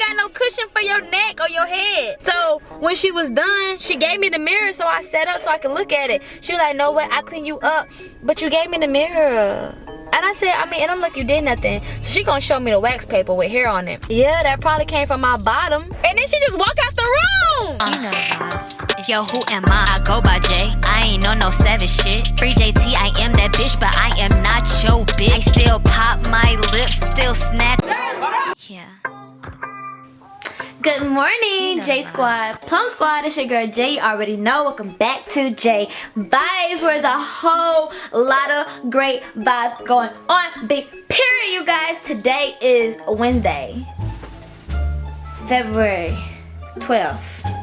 got no cushion for your neck or your head. So when she was done, she gave me the mirror so I set up so I could look at it. She was like, no what, I clean you up, but you gave me the mirror. And I said, I mean, and I'm like, you did nothing. So she gonna show me the wax paper with hair on it. Yeah, that probably came from my bottom. And then she just walk out the room. You know the. Yo, who am I? I go by J. I ain't on no savage shit. Free JT, I am that bitch, but I am not your bitch. I still pop my lips, still snatch. Yeah. Good morning, know J Squad. Plum Squad, it's your girl Jay. You already know. Welcome back to J Vibes, where there's a whole lot of great vibes going on. Big period, you guys. Today is Wednesday, February 12th.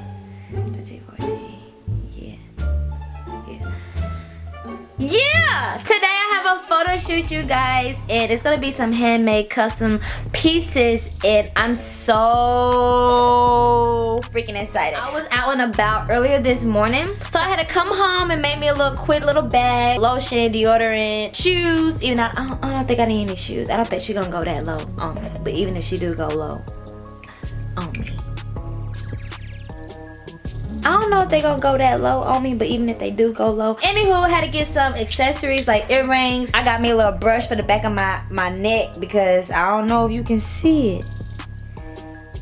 Yeah! Today I have a photo shoot, you guys, and it's gonna be some handmade custom pieces, and I'm so freaking excited. I was out and about earlier this morning, so I had to come home and make me a little quick little bag, lotion, deodorant, shoes. Even though I don't, I don't think I need any shoes. I don't think she's gonna go that low on me, but even if she do go low on me. I don't know if they're gonna go that low on me, but even if they do go low. Anywho, I had to get some accessories like earrings. I got me a little brush for the back of my, my neck because I don't know if you can see it.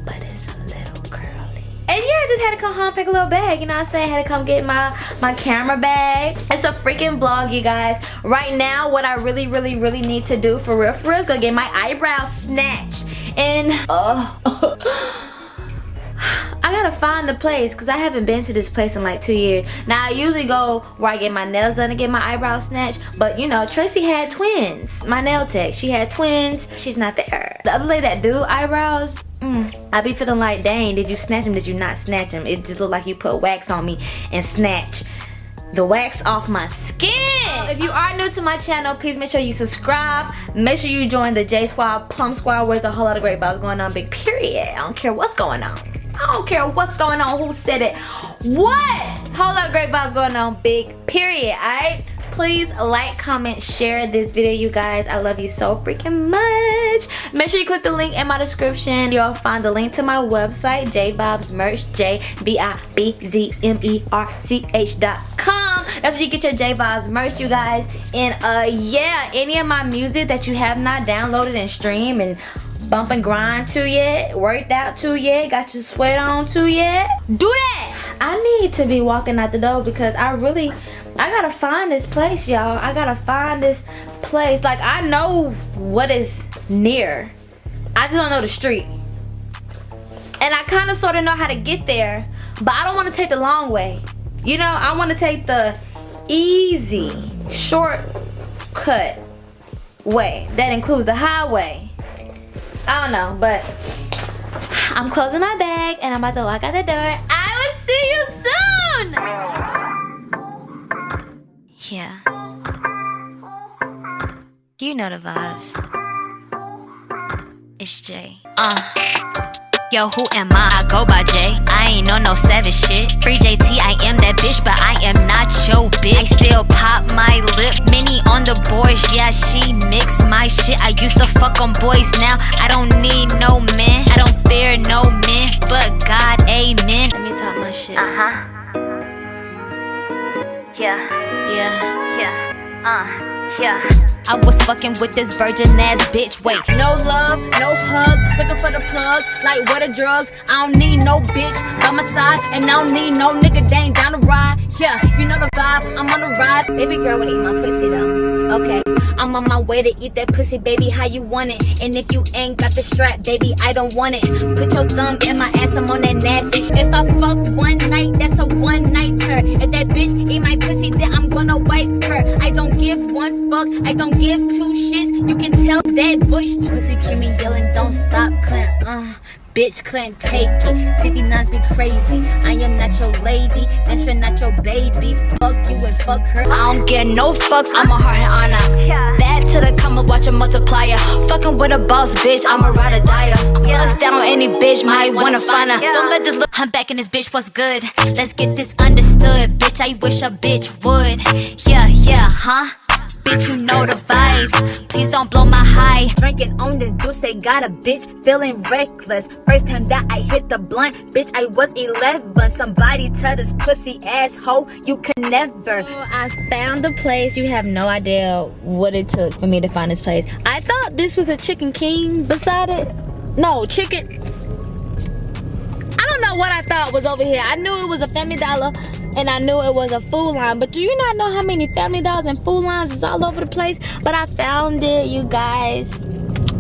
But it's a little curly. And yeah, I just had to come home pick a little bag, you know what I'm saying? I had to come get my, my camera bag. It's a freaking vlog, you guys. Right now, what I really, really, really need to do for real, for real, is go get my eyebrows snatched. And, oh. I gotta find the place because I haven't been to this place in like two years. Now I usually go where I get my nails done and get my eyebrows snatched. But you know, Tracy had twins. My nail tech, she had twins. She's not there. The other lady that do eyebrows, mm, I be feeling like, dang, did you snatch them? Did you not snatch them? It just looked like you put wax on me and snatch the wax off my skin. If you are new to my channel, please make sure you subscribe. Make sure you join the J Squad, Plum Squad, where there's a whole lot of great vibes going on, big period. I don't care what's going on. I don't care what's going on, who said it. What? Whole lot of great vibes going on, big period, alright? Please like, comment, share this video, you guys. I love you so freaking much. Make sure you click the link in my description. You'll find the link to my website, J-Vibes Merch, J-B-I-B-Z-M-E-R-C-H dot com. That's where you get your J-Vibes merch, you guys. And uh, yeah, any of my music that you have not downloaded and streamed and bump and grind to yet, worked out to yet, got your sweat on to yet, do that. I need to be walking out the door because I really, I gotta find this place, y'all. I gotta find this place. Like, I know what is near. I just don't know the street. And I kind of sort of know how to get there, but I don't want to take the long way. You know, I want to take the easy, shortcut way. That includes the highway. I don't know, but I'm closing my bag and I'm about to walk out the door. I will see you soon! Yeah. You know the vibes. It's Jay. Uh. Yo, who am I? I go by J. Ain't on no savage shit. Free JT, I am that bitch, but I am not your bitch. I still pop my lip. Mini on the boards, yeah, she mix my shit. I used to fuck on boys, now I don't need no man. I don't fear no man, but God, amen. Let me talk my shit. Uh huh. Yeah, Yeah. yeah, uh, yeah. I was fucking with this virgin ass bitch. Wait, No love, no hugs, looking for the plug, like what a drugs. I don't need no bitch by my side, and I don't need no nigga dang down the ride. Yeah, you know the vibe, I'm on the rise. Baby girl wanna eat my pussy though. Okay, I'm on my way to eat that pussy, baby. How you want it? And if you ain't got the strap, baby, I don't want it. Put your thumb in my ass, I'm on that nasty shit. If I fuck one night, that's a one night turn. If that bitch eat my pussy, then I'm gonna wipe her. I don't give one fuck, I don't give two shits. You can tell that bush pussy keep me yelling, don't stop, Clint. Uh, bitch couldn't take it. 69s be crazy. I am not your lady, and you're not your baby. Fuck you and fuck her. I don't get no fucks, I'm a heart and honor. Bad to the come up, watch a multiplier. Fucking with a boss bitch, I'm a ride or die. Bust down on any bitch, might wanna find her. Don't let this look, I'm back in this bitch, what's good? Let's get this understood, bitch. I wish a bitch would. Yeah, yeah, huh? Bitch, you know the vibes. Please don't blow my high. Drinking on this juice, I got a bitch feeling reckless. First time that I hit the blunt, bitch, I was 11. Somebody tell this pussy asshole, you can never. Oh, I found the place. You have no idea what it took for me to find this place. I thought this was a Chicken King beside it. No, chicken. I don't know what I thought was over here. I knew it was a Family Dollar and I knew it was a Food Lion. But do you not know how many Family Dollars and Food Lions is all over the place? But I found it, you guys.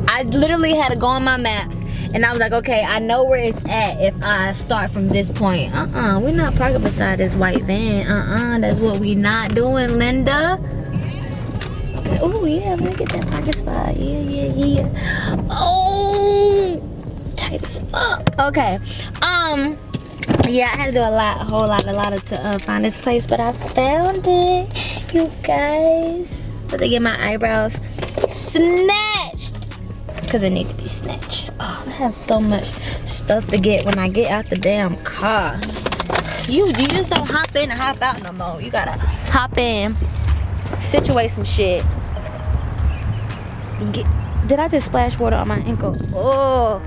I literally had to go on my maps. And I was like, okay, I know where it's at if I start from this point. Uh-uh, we're not parking beside this white van. Uh-uh, that's what we not doing, Linda. Okay. Oh, yeah, me get that parking spot. Yeah, yeah, yeah. Oh, tight as fuck. Okay, um, yeah i had to do a lot a whole lot a lot of to uh, find this place but i found it you guys. But they get my eyebrows snatched because it need to be snatched. Oh i have so much stuff to get when i get out the damn car. You you just don't hop in and hop out no more. You gotta hop in situate some shit. Get did i just splash water on my ankle? Oh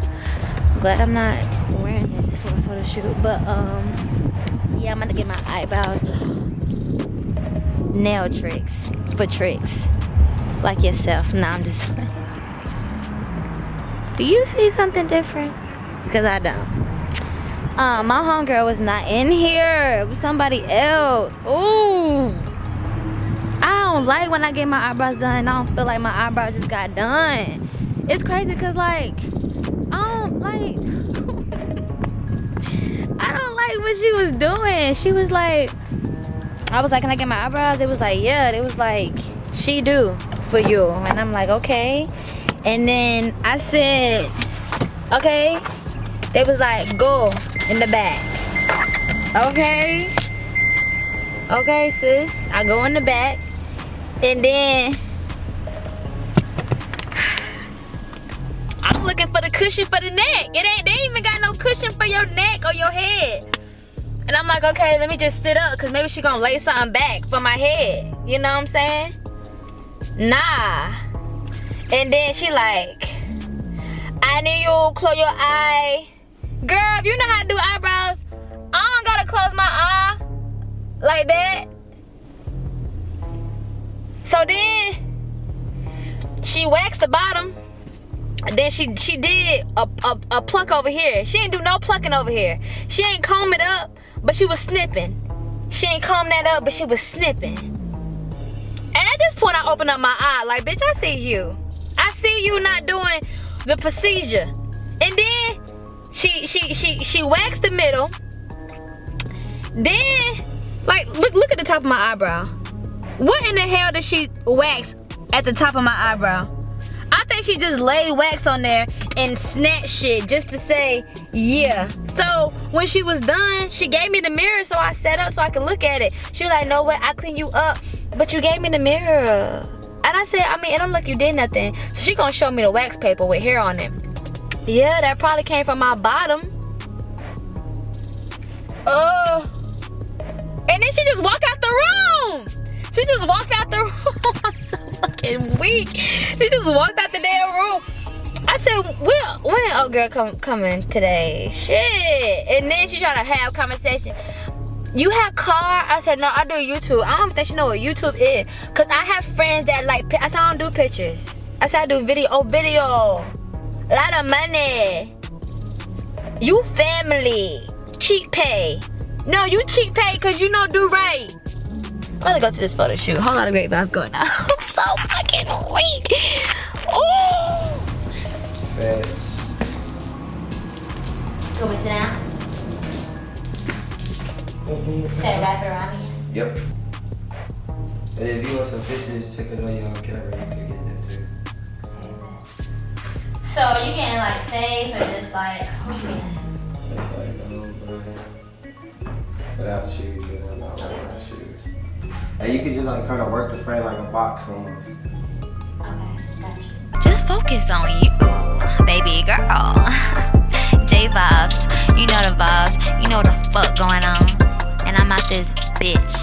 glad i'm not wearing for photo shoot but um yeah i'm gonna get my eyebrows nail tricks for tricks like yourself nah i'm just do you see something different because i don't um my homegirl was not in here it was somebody else Ooh. I don't like when I get my eyebrows done I don't feel like my eyebrows just got done. It's crazy cause like, I don't like, doing. She was like, I was like, can I get my eyebrows? It was like, yeah. It was like, she do for you. And I'm like, okay. And then I said, okay. They was like, go in the back. Okay. Okay, sis. I go in the back. And then I'm looking for the cushion for the neck. It ain't they even got no cushion for your neck or your head. And I'm like, okay, let me just sit up because maybe she gonna lay something back for my head. You know what I'm saying? Nah. And then she like, I need you close your eye. Girl, you know how to do eyebrows, I don't gotta close my eye like that. So then she waxed the bottom. Then she she did a, a, a pluck over here. She ain't do no plucking over here. She ain't comb it up, but she was snipping. She ain't comb that up, but she was snipping. And at this point, I open up my eye like, bitch, I see you. I see you not doing the procedure. And then she she she she waxed the middle. Then, like, look look at the top of my eyebrow. What in the hell did she wax at the top of my eyebrow? I think she just laid wax on there and snatched shit just to say, yeah. So when she was done, she gave me the mirror so I set up so I could look at it. She was like, no what, I clean you up, but you gave me the mirror. And I said, I mean, and I'm like, you did nothing. So she gonna show me the wax paper with hair on it. Yeah, that probably came from my bottom. Oh. And then she just walked out the room. She just walked out the room. I'm so fucking weak. She just walked out the damn said, when, when old girl come, coming today? Shit. And then she tried to have conversation. You have car? I said, no, I do YouTube. I don't think she know what YouTube is. Cause I have friends that like, I said, I don't do pictures. I said, I do video. Oh, video. A lot of money. You family. Cheap pay. No, you cheap pay cause you know do right. I'm gonna go to this photo shoot. Whole lot of great vibes going on. I'm so fucking weak. Oh. You want me sit down? Set wrap around me. Yep. And if you want some pictures, check it on your camera. You can get that too. So you getting like face or just like you getting? That's like, um, uh, without shoes, you know, not wearing shoes. And you can just like kind of work the frame like a box almost. Okay, gotcha. Just focus on you, baby girl. J vibes, you know the vibes, you know what the fuck going on. And I'm out this bitch.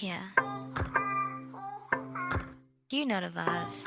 Yeah. You know the vibes.